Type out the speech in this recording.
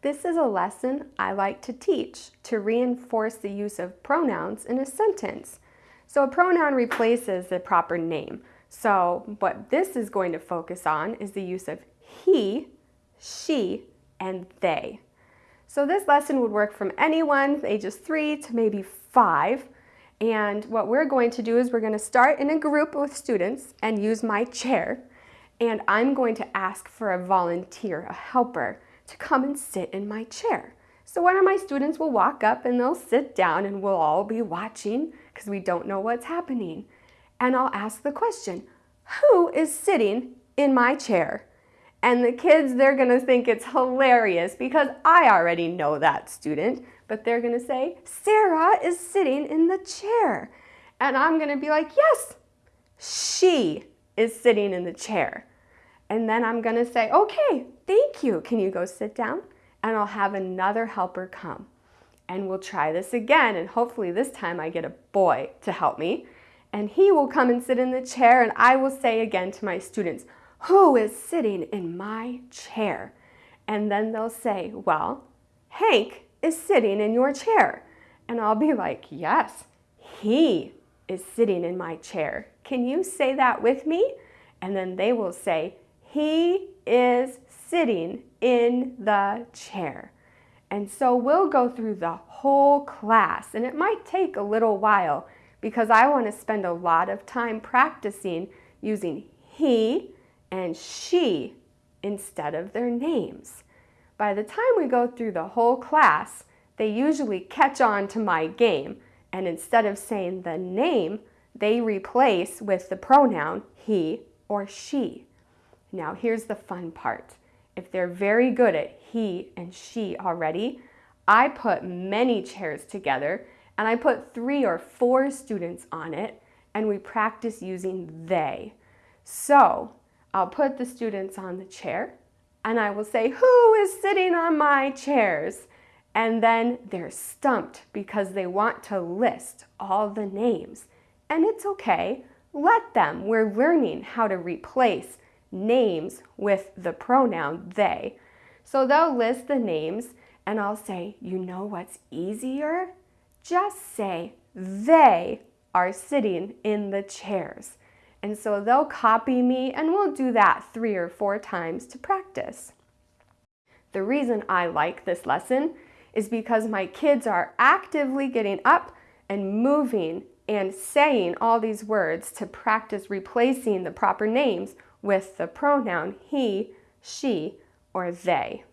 This is a lesson I like to teach to reinforce the use of pronouns in a sentence. So a pronoun replaces the proper name. So what this is going to focus on is the use of he, she, and they. So this lesson would work from anyone ages three to maybe five. And what we're going to do is we're going to start in a group with students and use my chair. And I'm going to ask for a volunteer, a helper, to come and sit in my chair. So one of my students will walk up and they'll sit down and we'll all be watching because we don't know what's happening. And I'll ask the question, who is sitting in my chair? And the kids, they're gonna think it's hilarious because I already know that student, but they're gonna say, Sarah is sitting in the chair. And I'm gonna be like, yes, she is sitting in the chair. And then I'm gonna say, okay, thank you. Can you go sit down? And I'll have another helper come. And we'll try this again. And hopefully this time I get a boy to help me. And he will come and sit in the chair and I will say again to my students, who is sitting in my chair? And then they'll say, well, Hank is sitting in your chair. And I'll be like, yes, he is sitting in my chair. Can you say that with me? And then they will say, he is sitting in the chair. And so we'll go through the whole class and it might take a little while because I want to spend a lot of time practicing using he and she instead of their names. By the time we go through the whole class, they usually catch on to my game and instead of saying the name, they replace with the pronoun he or she. Now here's the fun part. If they're very good at he and she already, I put many chairs together and I put three or four students on it and we practice using they. So I'll put the students on the chair and I will say, who is sitting on my chairs? And then they're stumped because they want to list all the names. And it's okay, let them. We're learning how to replace names with the pronoun they. So they'll list the names and I'll say, you know what's easier? Just say, they are sitting in the chairs. And so they'll copy me and we'll do that three or four times to practice. The reason I like this lesson is because my kids are actively getting up and moving and saying all these words to practice replacing the proper names with the pronoun he, she, or they.